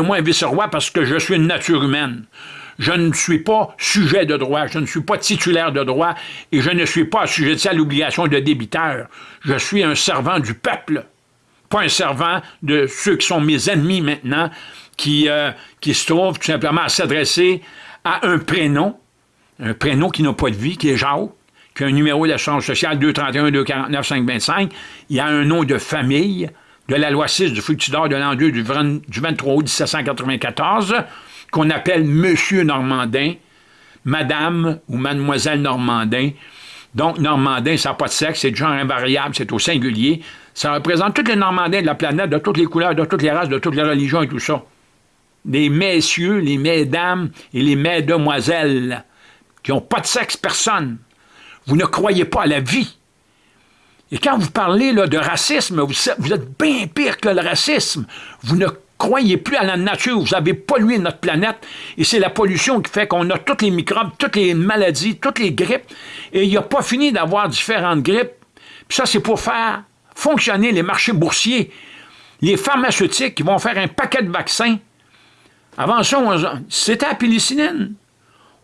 moi vice-roi parce que je suis une nature humaine. Je ne suis pas sujet de droit, je ne suis pas titulaire de droit et je ne suis pas assujetti à l'obligation de débiteur. Je suis un servant du peuple, pas un servant de ceux qui sont mes ennemis maintenant, qui, euh, qui se trouvent tout simplement à s'adresser à un prénom, un prénom qui n'a pas de vie, qui est Jacques, qui a un numéro d'assurance sociale 231 249 525, il y a un nom de famille, de la loi 6 du fructidor de l'an 2 du 23 août 1794, qu'on appelle Monsieur Normandin, Madame ou Mademoiselle Normandin. Donc, Normandin, ça n'a pas de sexe, c'est de genre invariable, c'est au singulier. Ça représente tous les Normandins de la planète, de toutes les couleurs, de toutes les races, de toutes les religions et tout ça. Les messieurs, les mesdames et les mesdemoiselles qui n'ont pas de sexe, personne. Vous ne croyez pas à la vie. Et quand vous parlez là, de racisme, vous, êtes bien pire que le racisme. Vous ne croyez plus à la nature, vous avez pollué notre planète, et c'est la pollution qui fait qu'on a tous les microbes, toutes les maladies, toutes les grippes, et il n'y a pas fini d'avoir différentes grippes. Puis ça, c'est pour faire fonctionner les marchés boursiers, les pharmaceutiques qui vont faire un paquet de vaccins. Avant ça, c'était la pénicilline.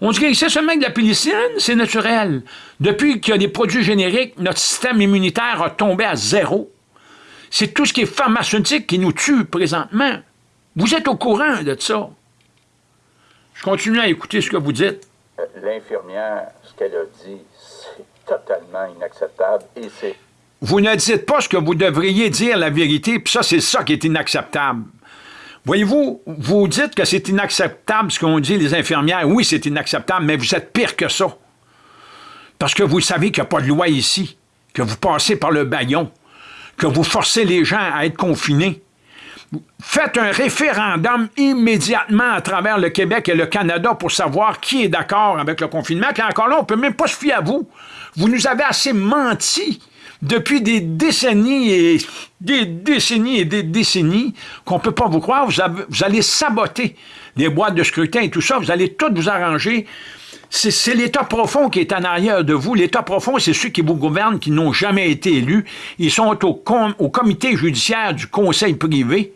On dit que c'est seulement que la pénicilline, c'est naturel. Depuis qu'il y a des produits génériques, notre système immunitaire a tombé à zéro. C'est tout ce qui est pharmaceutique qui nous tue présentement. Vous êtes au courant de ça. Je continue à écouter ce que vous dites. L'infirmière, ce qu'elle a dit, c'est totalement inacceptable et c'est... Vous ne dites pas ce que vous devriez dire la vérité, puis ça, c'est ça qui est inacceptable. Voyez-vous, vous dites que c'est inacceptable ce qu'ont dit les infirmières. Oui, c'est inacceptable, mais vous êtes pire que ça. Parce que vous savez qu'il n'y a pas de loi ici, que vous passez par le baillon, que vous forcez les gens à être confinés. Faites un référendum immédiatement à travers le Québec et le Canada pour savoir qui est d'accord avec le confinement. Puis encore là, on ne peut même pas se fier à vous. Vous nous avez assez menti depuis des décennies et des décennies et des décennies qu'on ne peut pas vous croire. Vous, allez saboter les boîtes de scrutin et tout ça. Vous allez tout vous arranger. C'est l'État profond qui est en arrière de vous. L'État profond, c'est ceux qui vous gouvernent, qui n'ont jamais été élus. Ils sont au, comité judiciaire du conseil privé.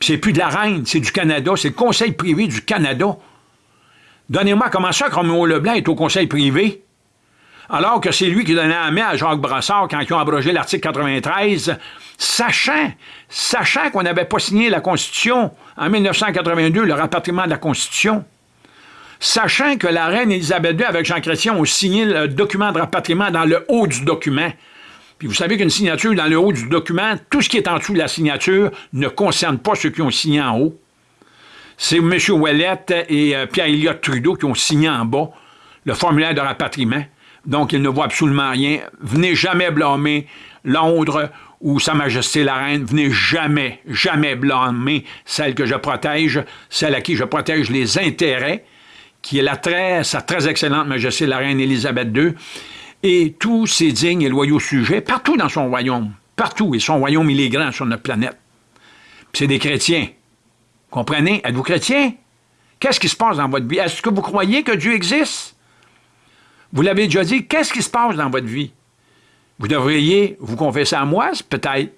C'est plus de la reine, c'est du Canada. C'est le conseil privé du Canada. Donnez-moi comment ça que Leblanc est au conseil privé? Alors que c'est lui qui donnait la main à Jacques Brassard quand ils ont abrogé l'article 93, sachant, sachant qu'on n'avait pas signé la Constitution en 1982, le rapatriement de la Constitution, sachant que la reine Élisabeth II avec Jean Chrétien ont signé le document de rapatriement dans le haut du document. Puis vous savez qu'une signature dans le haut du document, tout ce qui est en dessous de la signature ne concerne pas ceux qui ont signé en haut. C'est M. Ouellette et euh, Pierre-Éliott Trudeau qui ont signé en bas le formulaire de rapatriement donc il ne voit absolument rien. Venez jamais blâmer Londres ou Sa Majesté la Reine. Venez jamais, jamais blâmer celle que je protège, celle à qui je protège les intérêts, qui est la très, sa très excellente Majesté la Reine Élisabeth II, et tous ses dignes et loyaux sujets, partout dans son royaume, partout, et son royaume, il sur notre planète. C'est des chrétiens. Comprenez? Êtes-vous chrétien? Qu'est-ce qui se passe dans votre vie? Est-ce que vous croyez que Dieu existe? Vous l'avez déjà dit, qu'est-ce qui se passe dans votre vie? Vous devriez vous confesser à moi, peut-être.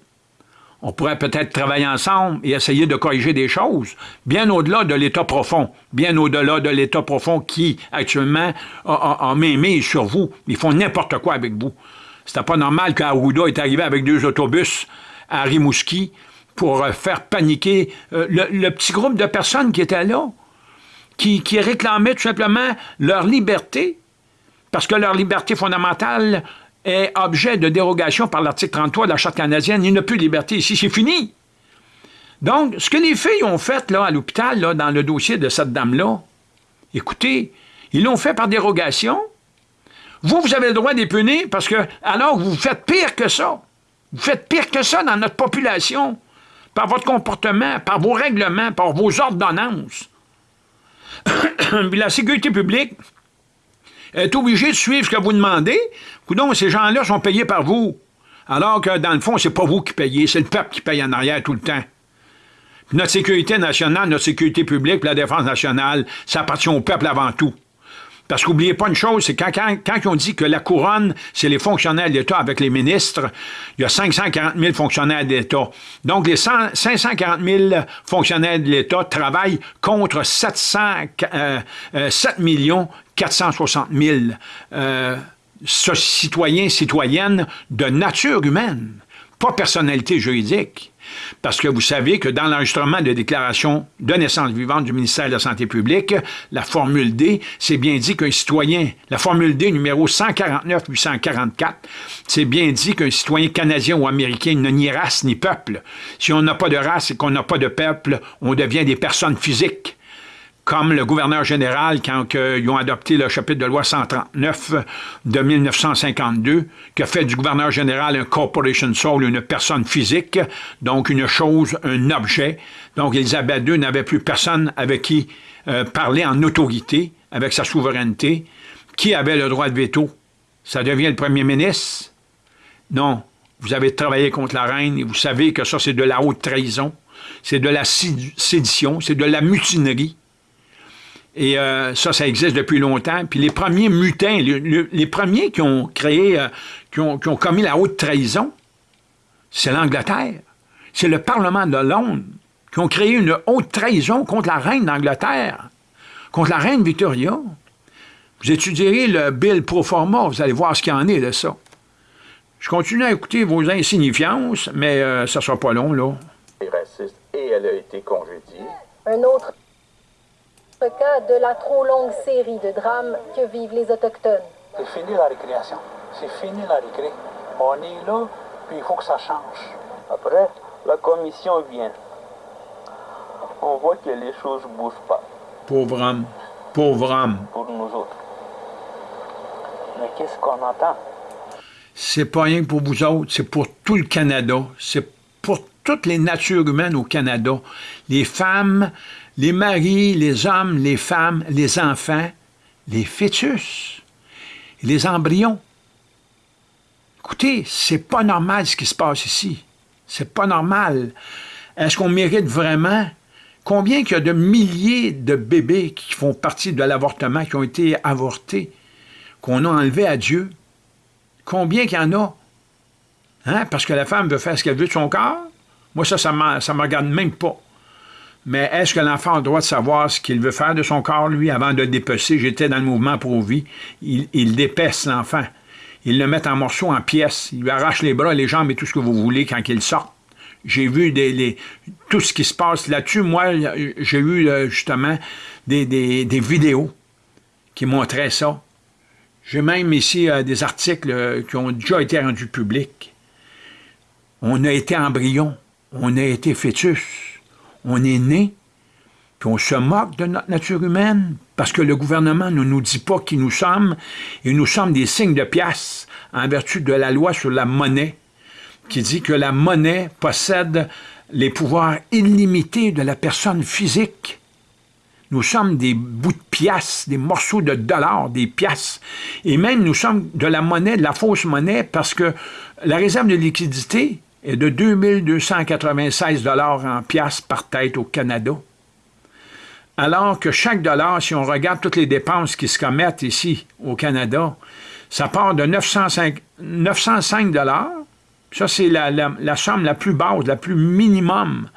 On pourrait peut-être travailler ensemble et essayer de corriger des choses, bien au-delà de l'état profond, bien au-delà de l'état profond qui, actuellement, a, a, sur vous. Ils font n'importe quoi avec vous. C'était pas normal qu'Arruda est arrivé avec deux autobus à Rimouski pour euh, faire paniquer euh, le, petit groupe de personnes qui étaient là, qui, qui réclamaient tout simplement leur liberté, parce que leur liberté fondamentale est objet de dérogation par l'article 33 de la Charte canadienne. Il n'y a plus de liberté ici, c'est fini. Donc, ce que les filles ont fait là, à l'hôpital, dans le dossier de cette dame-là, écoutez, ils l'ont fait par dérogation. Vous, vous avez le droit d'épunir parce que, alors, vous faites pire que ça. Vous faites pire que ça dans notre population, par votre comportement, par vos règlements, par vos ordonnances. la sécurité publique, est obligé de suivre ce que vous demandez? Coudon, ces gens-là sont payés par vous. Alors que, dans le fond, c'est pas vous qui payez, c'est le peuple qui paye en arrière tout le temps. notre sécurité nationale, notre sécurité publique, la défense nationale, ça appartient au peuple avant tout. Parce qu'oubliez pas une chose, c'est quand, quand, on dit que la couronne, c'est les fonctionnaires de l'État avec les ministres, il y a 540 000 fonctionnaires de l'État. Donc, les 100, 540 000 fonctionnaires de l'État travaillent contre 700, euh, euh, 7 460 000 euh, citoyens, citoyennes de nature humaine, pas personnalité juridique. Parce que vous savez que dans l'enregistrement de déclaration de naissance vivante du ministère de la Santé publique, la formule D, c'est bien dit qu'un citoyen, la formule D numéro 149-844, c'est bien dit qu'un citoyen canadien ou américain n'a ni race ni peuple. Si on n'a pas de race et qu'on n'a pas de peuple, on devient des personnes physiques comme le gouverneur général, quand ils ont adopté le chapitre de loi 139 de 1952, qui a fait du gouverneur général un corporation soul, une personne physique, donc une chose, un objet. Donc Elisabeth II n'avait plus personne avec qui euh, parler en autorité, avec sa souveraineté. Qui avait le droit de veto? Ça devient le premier ministre? Non. Vous avez travaillé contre la reine et vous savez que ça, c'est de la haute trahison, c'est de la sédition, c'est de la mutinerie. Et euh, ça, ça existe depuis longtemps. Puis les premiers mutins, les, premiers qui ont créé, euh, qui, ont, commis la haute trahison, c'est l'Angleterre. C'est le Parlement de Londres qui ont créé une haute trahison contre la reine d'Angleterre, contre la reine Victoria. Vous étudierez le Bill pro forma, vous allez voir ce qu'il y en est de ça. Je continue à écouter vos insignifiances, mais euh, ça ne sera pas long, là. Raciste et elle a été congédiée. Un autre cas de la trop longue série de drames que vivent les Autochtones. C'est fini la récréation. C'est fini la récré. On est là, puis il faut que ça change. Après, la commission vient. On voit que les choses ne bougent pas. Pauvre homme. Pauvre homme. Pour nous autres. Mais qu'est-ce qu'on entend? C'est pas rien pour vous autres, c'est pour tout le Canada. C'est pour toutes les natures humaines au Canada. Les femmes, les maris, les hommes, les femmes, les enfants, les fœtus, les embryons. Écoutez, c'est pas normal ce qui se passe ici. C'est pas normal. Est-ce qu'on mérite vraiment? Combien il y a de milliers de bébés qui font partie de l'avortement, qui ont été avortés, qu'on a enlevés à Dieu? Combien qu'il y en a? Hein? Parce que la femme veut faire ce qu'elle veut de son corps? Moi, ça, ça ne me regarde même pas. Mais est-ce que l'enfant a le droit de savoir ce qu'il veut faire de son corps, lui, avant de le dépecer? J'étais dans le mouvement pro-vie. Il, il dépece l'enfant. Il le met en morceaux, en pièces. Il lui arrache les bras, les jambes et tout ce que vous voulez quand il sort. J'ai vu des, tout ce qui se passe là-dessus. Moi, j'ai eu euh, justement des, vidéos qui montraient ça. J'ai même ici euh, des articles euh, qui ont déjà été rendus publics. On a été embryon, on a été fœtus on est né, puis on se moque de notre nature humaine, parce que le gouvernement ne nous dit pas qui nous sommes, et nous sommes des signes de pièce en vertu de la loi sur la monnaie, qui dit que la monnaie possède les pouvoirs illimités de la personne physique. Nous sommes des bouts de pièces, des morceaux de dollars, des pièces. Et même nous sommes de la monnaie, de la fausse monnaie, parce que la réserve de liquidité, est de 2296 dollars en piastres par tête au Canada. Alors que chaque dollar, si on regarde toutes les dépenses qui se commettent ici au Canada, ça part de 905, 905 dollars. Ça, c'est la, somme la plus basse, la plus minimum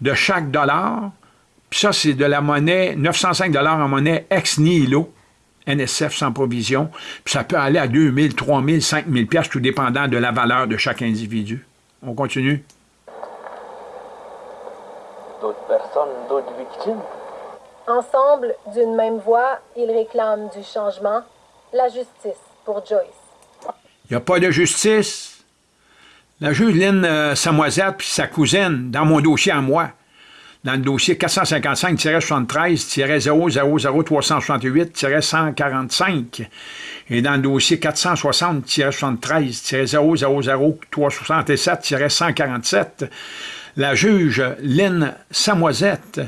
de chaque dollar. Puis ça, c'est de la monnaie, 905 dollars en monnaie ex nihilo, NSF sans provision. Puis ça peut aller à 2000, 3000, 5000 pièces, tout dépendant de la valeur de chaque individu. On continue. D'autres personnes, d'autres victimes? Ensemble, d'une même voix, ils réclament du changement, la justice pour Joyce. Il n'y a pas de justice. La juge Lynn euh, Samoisette puis sa cousine, dans mon dossier à moi, dans le dossier 455-73-000-368-145, et dans le dossier 460-73-000-367-147, la juge Lynn Samoisette,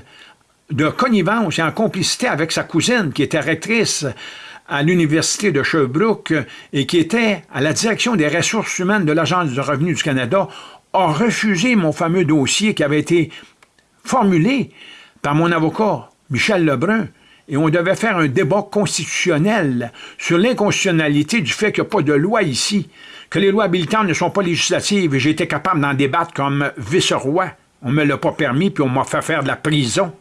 de connivence et en complicité avec sa cousine, qui était rectrice à l'Université de Sherbrooke et qui était à la direction des ressources humaines de l'Agence du revenu du Canada, a refusé mon fameux dossier qui avait été formulé par mon avocat, Michel Lebrun, et on devait faire un débat constitutionnel sur l'inconstitutionnalité du fait qu'il n'y a pas de loi ici, que les lois habilitantes ne sont pas législatives, et j'ai été capable d'en débattre comme vice-roi. On ne me l'a pas permis, puis on m'a fait faire de la prison.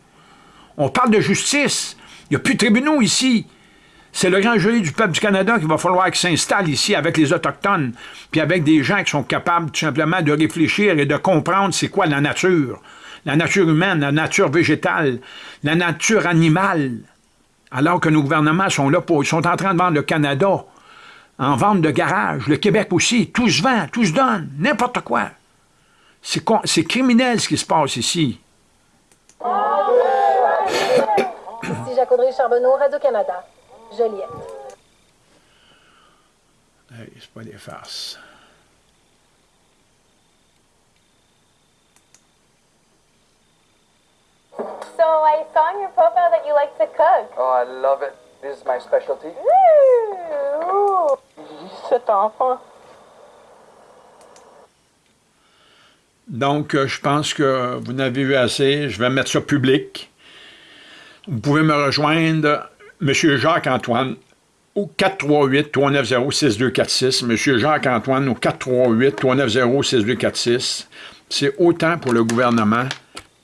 On parle de justice. Il n'y a plus de tribunaux ici. C'est le grand jury du peuple du Canada qu'il va falloir qu'il s'installe ici avec les Autochtones, puis avec des gens qui sont capables tout simplement de réfléchir et de comprendre c'est quoi la nature. La nature humaine, la nature végétale, la nature animale. Alors que nos gouvernements sont là pour... Ils sont en train de vendre le Canada en vente de garage, le Québec aussi. Tout se vend, tout se donne, n'importe quoi. C'est criminel ce qui se passe ici. Ici Jacques-Audrey Charbonneau, Radio-Canada. Joliette. Hey, c'est pas des farces. So I saw in your profile that you like to cook. Oh, I love it. This is my specialty. Ooh. Cet enfant. Donc, euh, je pense que vous n'avez vu assez. Je vais mettre ça public. Vous pouvez me rejoindre M. Jacques-Antoine au 438-390-6246. M. Jacques-Antoine au 438-390-6246. C'est autant pour le gouvernement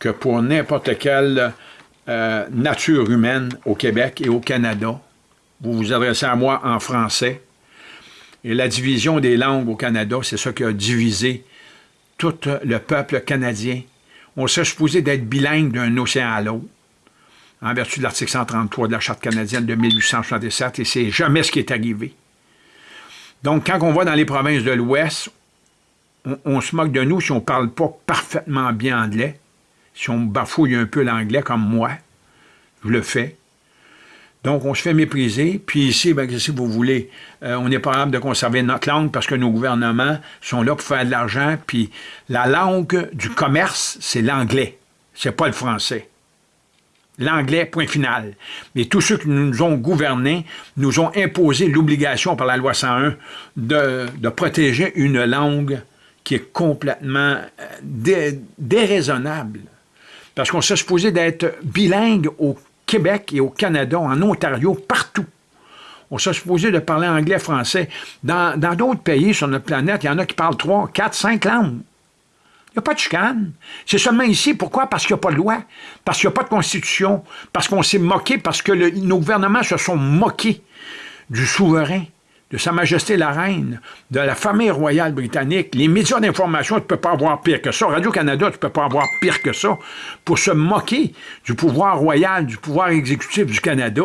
que pour n'importe quelle euh, nature humaine au Québec et au Canada. Vous vous adressez à moi en français. Et la division des langues au Canada, c'est ça qui a divisé tout le peuple canadien. On serait supposé d'être bilingue d'un océan à l'autre en vertu de l'article 133 de la Charte canadienne de 1867, et c'est jamais ce qui est arrivé. Donc, quand on va dans les provinces de l'Ouest, on, se moque de nous si on ne parle pas parfaitement bien anglais, si on bafouille un peu l'anglais comme moi, je le fais. Donc, on se fait mépriser. Puis ici, ben, si vous voulez, euh, on n'est pas capable de conserver notre langue parce que nos gouvernements sont là pour faire de l'argent. Puis la langue du commerce, c'est l'anglais. C'est pas le français l'anglais, point final. Mais tous ceux qui nous ont gouvernés nous ont imposé l'obligation par la loi 101 de, protéger une langue qui est complètement euh, déraisonnable. Parce qu'on s'est supposé d'être bilingue au Québec et au Canada, en Ontario, partout. On s'est supposé de parler anglais, français. Dans d'autres pays sur notre planète, il y en a qui parlent trois, quatre, cinq langues. Il n'y a pas de chicane. C'est seulement ici. Pourquoi? Parce qu'il n'y a pas de loi, parce qu'il n'y a pas de constitution, parce qu'on s'est moqué, parce que nos gouvernements se sont moqués du souverain, de Sa Majesté la Reine, de la famille royale britannique. Les médias d'information, tu ne peux pas avoir pire que ça. Radio-Canada, tu ne peux pas avoir pire que ça pour se moquer du pouvoir royal, du pouvoir exécutif du Canada,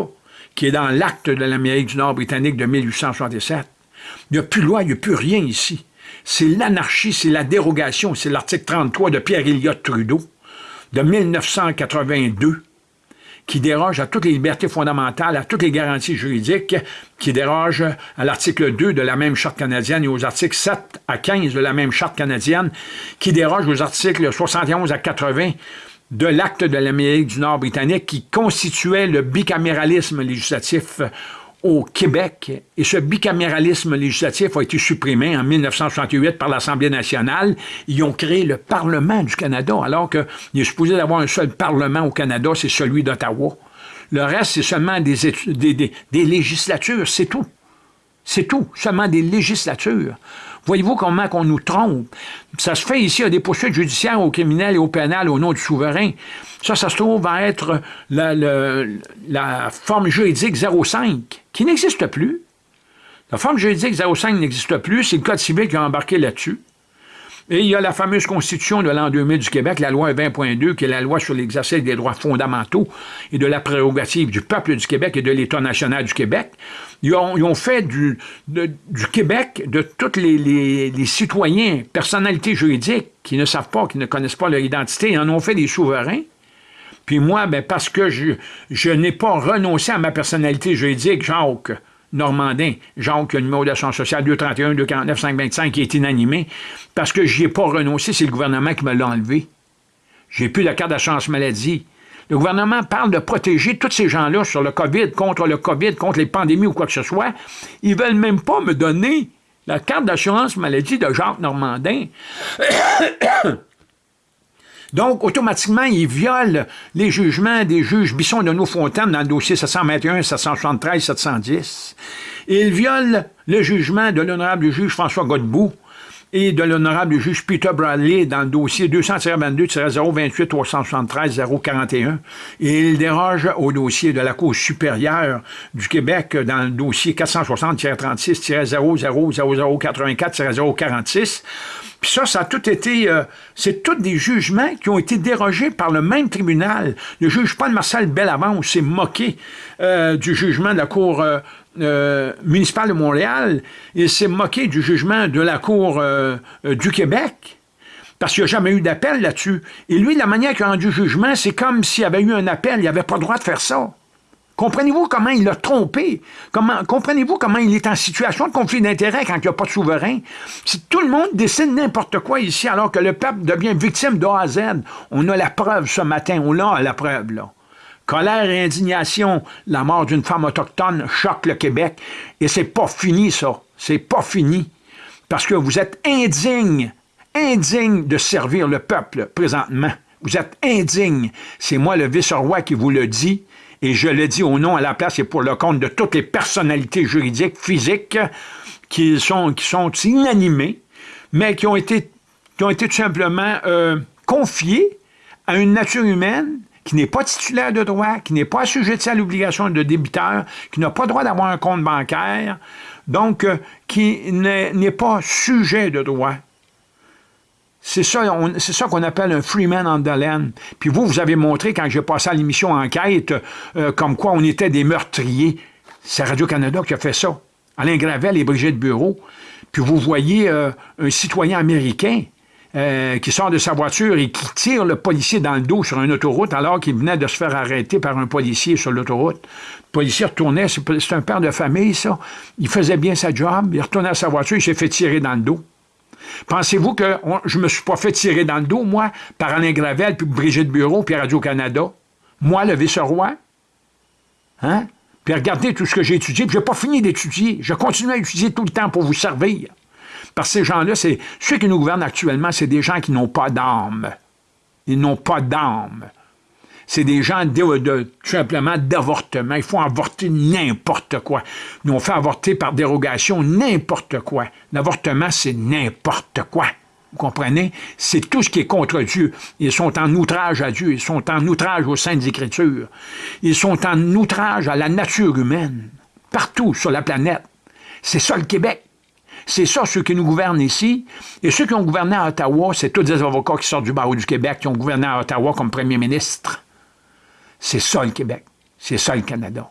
qui est dans l'acte de l'Amérique du Nord britannique de 1867. Il n'y a plus loi, il n'y a plus rien ici c'est l'anarchie, c'est la dérogation, c'est l'article 33 de Pierre Elliott Trudeau de 1982 qui déroge à toutes les libertés fondamentales, à toutes les garanties juridiques, qui déroge à l'article 2 de la même Charte canadienne et aux articles 7 à 15 de la même Charte canadienne, qui déroge aux articles 71 à 80 de l'acte de l'Amérique du Nord britannique qui constituait le bicaméralisme législatif au Québec, et ce bicaméralisme législatif a été supprimé en 1968 par l'Assemblée nationale. Ils ont créé le Parlement du Canada, alors qu'il est supposé d'avoir un seul Parlement au Canada, c'est celui d'Ottawa. Le reste, c'est seulement des, des, des législatures, c'est tout. C'est tout, seulement des législatures. Voyez-vous comment qu'on nous trompe? Ça se fait ici, à des poursuites judiciaires aux criminels et au pénal au nom du souverain. Ça, ça se trouve à être la, la forme juridique 05, qui n'existe plus. La forme juridique 05 n'existe plus, c'est le Code civil qui a embarqué là-dessus. Et il y a la fameuse Constitution de l'an 2000 du Québec, la loi 20.2, qui est la loi sur l'exercice des droits fondamentaux et de la prérogative du peuple du Québec et de l'État national du Québec. Ils ont, fait du, Québec, de tous les, citoyens, personnalités juridiques qui ne savent pas, qui ne connaissent pas leur identité, ils en ont fait des souverains. Puis moi, ben, parce que je, je n'ai pas renoncé à ma personnalité juridique, Jacques, Normandin, Jacques, le numéro d'assurance sociale 231 249 525 qui est inanimé, parce que je n'y ai pas renoncé, c'est le gouvernement qui me l'a enlevé. J'ai plus la carte d'assurance maladie. Le gouvernement parle de protéger tous ces gens-là sur le COVID, contre le COVID, contre les pandémies ou quoi que ce soit. Ils veulent même pas me donner la carte d'assurance maladie de Jacques Normandin. Donc, automatiquement, il viole les jugements des juges Bisson de Nos-Fontaines dans le dossier 721, 773, 710. Et il viole le jugement de l'honorable juge François Godbout et de l'honorable juge Peter Bradley dans le dossier 222-028-373-041. Et il déroge au dossier de la Cour supérieure du Québec dans le dossier 460-36-000084-046. Puis ça, ça a tout été... Euh, c'est tous des jugements qui ont été dérogés par le même tribunal. Le juge Paul-Marcel Bellavance s'est moqué euh, du jugement de la Cour euh, euh, municipal de Montréal, il s'est moqué du jugement de la Cour euh, euh, du Québec, parce qu'il n'y jamais eu d'appel là-dessus. Et lui, la manière qu'il a rendu jugement, c'est comme s'il avait eu un appel, il n'avait pas le droit de faire ça. Comprenez-vous comment il l'a trompé? Comprenez-vous comment il est en situation de conflit d'intérêt quand il n'y a pas de souverain? Si tout le monde décide n'importe quoi ici, alors que le peuple devient victime d'A à Z, on a la preuve ce matin, on l'a la preuve, là. Colère et indignation, la mort d'une femme autochtone choque le Québec. Et c'est pas fini, ça. C'est pas fini. Parce que vous êtes indigne, indigne de servir le peuple présentement. Vous êtes indigne. C'est moi, le vice-roi, qui vous le dit. Et je le dis au nom, à la place et pour le compte de toutes les personnalités juridiques, physiques, qui sont, qui sont inanimées, mais qui ont été, qui ont été tout simplement euh, confiées à une nature humaine qui n'est pas titulaire de droit, qui n'est pas assujetti à l'obligation de débiteur, qui n'a pas droit d'avoir un compte bancaire, donc euh, qui n'est pas sujet de droit. C'est ça, qu'on appelle un freeman on the. Puis vous, vous avez montré, quand j'ai passé à l'émission Enquête, euh, comme quoi on était des meurtriers. C'est Radio-Canada qui a fait ça. Alain Gravel et Brigitte Bureau. Puis vous voyez euh, un citoyen américain euh, qui sort de sa voiture et qui tire le policier dans le dos sur une autoroute alors qu'il venait de se faire arrêter par un policier sur l'autoroute. Le policier retournait, c'est un père de famille, ça. Il faisait bien sa job, il retournait à sa voiture, il s'est fait tirer dans le dos. Pensez-vous que je me suis pas fait tirer dans le dos, moi, par Alain Gravel, puis Brigitte Bureau, puis Radio-Canada? Moi, le vice-roi? Hein? Puis regardez tout ce que j'ai étudié, puis je n'ai pas fini d'étudier. Je continue à étudier tout le temps pour vous servir. Parce ces gens-là, c'est ceux qui nous gouvernent actuellement, c'est des gens qui n'ont pas d'âme. Ils n'ont pas d'âme. C'est des gens de, tout simplement d'avortement. Il faut avorter n'importe quoi. Nous, on fait avorter par dérogation n'importe quoi. L'avortement, c'est n'importe quoi. Vous comprenez? C'est tout ce qui est contre Dieu. Ils sont en outrage à Dieu. Ils sont en outrage aux Saintes Écritures. Ils sont en outrage à la nature humaine. Partout sur la planète. C'est ça le Québec. C'est ça, ceux qui nous gouvernent ici. Et ceux qui ont gouverné à Ottawa, c'est tous des avocats qui sortent du barreau du Québec, qui ont gouverné à Ottawa comme premier ministre. C'est ça le Québec. C'est ça le Canada.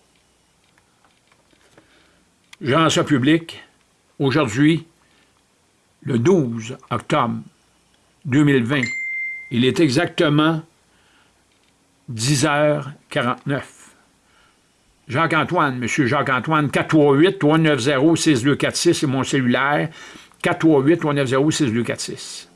Jean ça public, aujourd'hui, le 12 octobre 2020, il est exactement 10h49. Jacques-Antoine, M. Jacques-Antoine, 438-390-6246, c'est mon cellulaire. 438-390-6246.